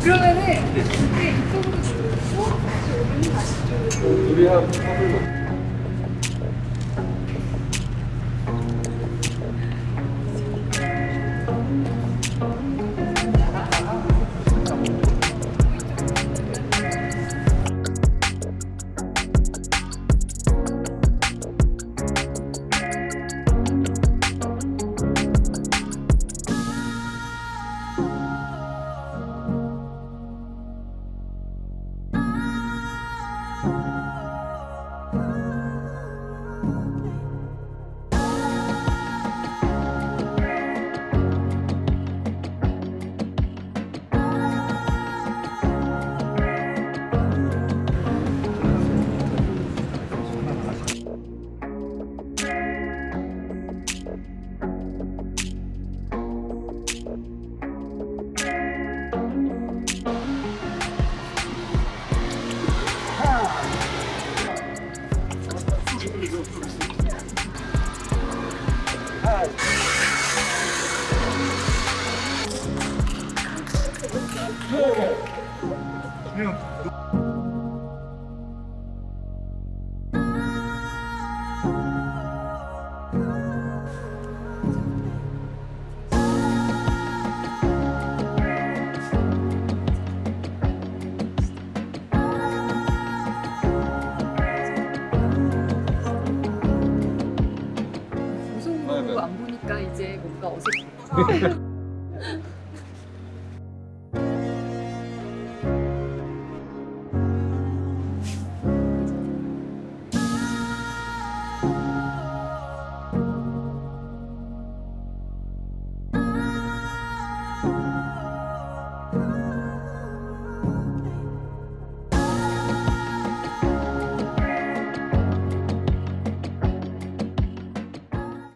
그러면은 우리 한 합을 안 보니까 이제 뭔가 어색해